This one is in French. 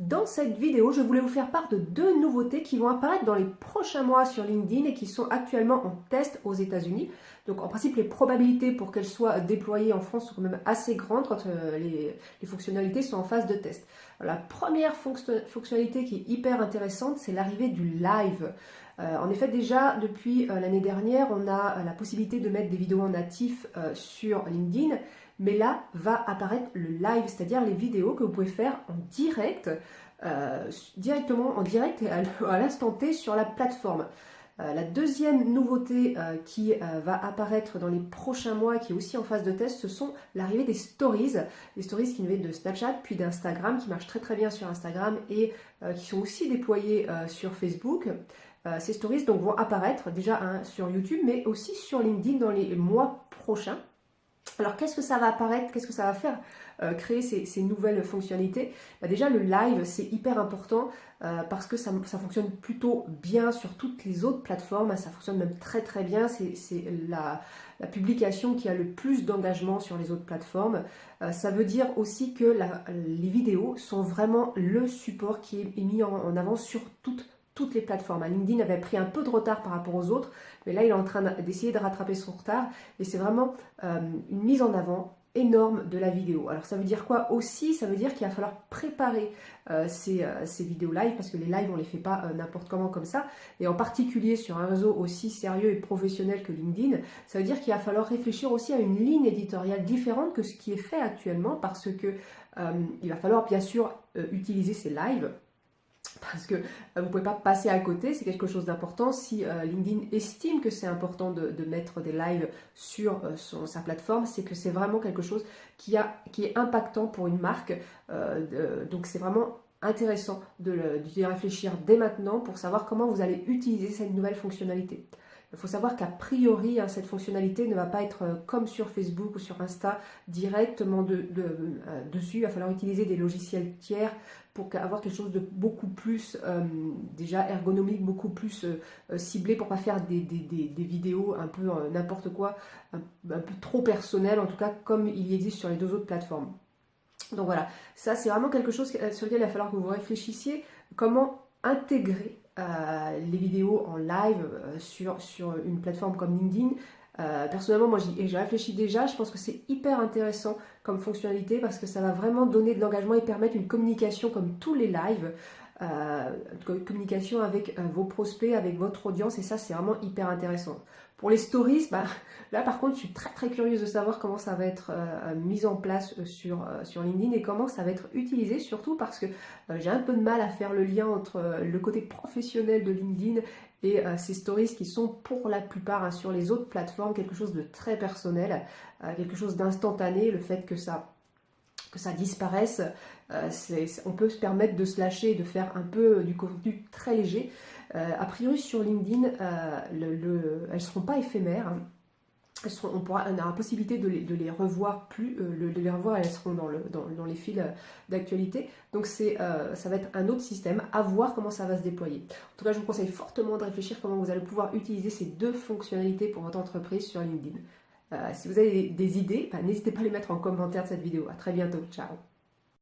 Dans cette vidéo, je voulais vous faire part de deux nouveautés qui vont apparaître dans les prochains mois sur LinkedIn et qui sont actuellement en test aux États-Unis. Donc en principe, les probabilités pour qu'elles soient déployées en France sont quand même assez grandes quand euh, les, fonctionnalités sont en phase de test. la première fonctionnalité qui est hyper intéressante, c'est l'arrivée du live. Euh, en effet, déjà depuis euh, l'année dernière, on a la possibilité de mettre des vidéos en natif sur LinkedIn mais là va apparaître le live, c'est-à-dire les vidéos que vous pouvez faire en direct, euh, directement en direct et à l'instant T sur la plateforme. Euh, la deuxième nouveauté euh, qui va apparaître dans les prochains mois, qui est aussi en phase de test, ce sont l'arrivée des stories. Les stories qui viennent de Snapchat, puis d'Instagram, qui marchent très très bien sur Instagram et qui sont aussi déployées sur Facebook. ces stories donc, vont apparaître déjà sur YouTube, mais aussi sur LinkedIn dans les mois prochains. Alors qu'est-ce que ça va apparaître, qu'est-ce que ça va faire? Euh, créer ces, nouvelles fonctionnalités? Bah, Déjà le live c'est hyper important euh, parce que ça, fonctionne plutôt bien sur toutes les autres plateformes, ça fonctionne même très très bien, c'est la, publication qui a le plus d'engagement sur les autres plateformes. Euh, ça veut dire aussi que les vidéos sont vraiment le support qui est mis en, en avant sur toutes toutes les plateformes. LinkedIn avait pris un peu de retard par rapport aux autres, mais là il est en train d'essayer de rattraper son retard et c'est vraiment euh, une mise en avant énorme de la vidéo. Alors ça veut dire quoi aussi? Ça veut dire qu'il va falloir préparer euh, euh, ces, vidéos live parce que les lives on les fait pas n'importe comment comme ça et en particulier sur un réseau aussi sérieux et professionnel que LinkedIn, ça veut dire qu'il va falloir réfléchir aussi à une ligne éditoriale différente que ce qui est fait actuellement parce que il va falloir bien sûr utiliser ces lives parce que euh, vous ne pouvez pas passer à côté, c'est quelque chose d'important. Si euh, LinkedIn estime que c'est important de, mettre des lives sur euh, sa plateforme, c'est que c'est vraiment quelque chose qui, est impactant pour une marque. donc c'est vraiment intéressant d'y réfléchir dès maintenant pour savoir comment vous allez utiliser cette nouvelle fonctionnalité. Il faut savoir qu'a priori, hein, cette fonctionnalité ne va pas être euh, comme sur Facebook ou sur Insta, directement euh, dessus. Il va falloir utiliser des logiciels tiers pour avoir quelque chose de beaucoup plus, euh, déjà ergonomique, beaucoup plus ciblé pour pas faire des, vidéos un peu n'importe quoi, un, un, peu trop personnelles, en tout cas comme il y existe sur les deux autres plateformes. Donc voilà, ça c'est vraiment quelque chose sur lequel il va falloir que vous réfléchissiez, comment intégrer euh, les vidéos en live euh, sur, une plateforme comme LinkedIn. Euh, personnellement, moi j'ai réfléchi déjà, je pense que c'est hyper intéressant comme fonctionnalité parce que ça va vraiment donner de l'engagement et permettre une communication comme tous les lives, communication avec vos prospects, avec votre audience et ça c'est vraiment hyper intéressant. Pour les stories, bah, là par contre, je suis très très curieuse de savoir comment ça va être euh, mis en place euh, sur, euh, sur LinkedIn et comment ça va être utilisé, surtout parce que j'ai un peu de mal à faire le lien entre le côté professionnel de LinkedIn et ces stories qui sont pour la plupart hein, sur les autres plateformes quelque chose de très personnel, quelque chose d'instantané, le fait que ça que ça disparaisse, on peut se permettre de se lâcher de faire un peu du contenu très léger. Euh, a priori sur LinkedIn, euh, elles ne seront pas éphémères. Hein. on, pourra, on a la possibilité de les, revoir plus, euh, de les revoir, elles seront dans, le, dans, les fils d'actualité. Donc c'est, ça va être un autre système, à voir comment ça va se déployer. En tout cas, je vous conseille fortement de réfléchir comment vous allez pouvoir utiliser ces deux fonctionnalités pour votre entreprise sur LinkedIn. Si vous avez des, idées, bah, n'hésitez pas à les mettre en commentaire de cette vidéo. A très bientôt, ciao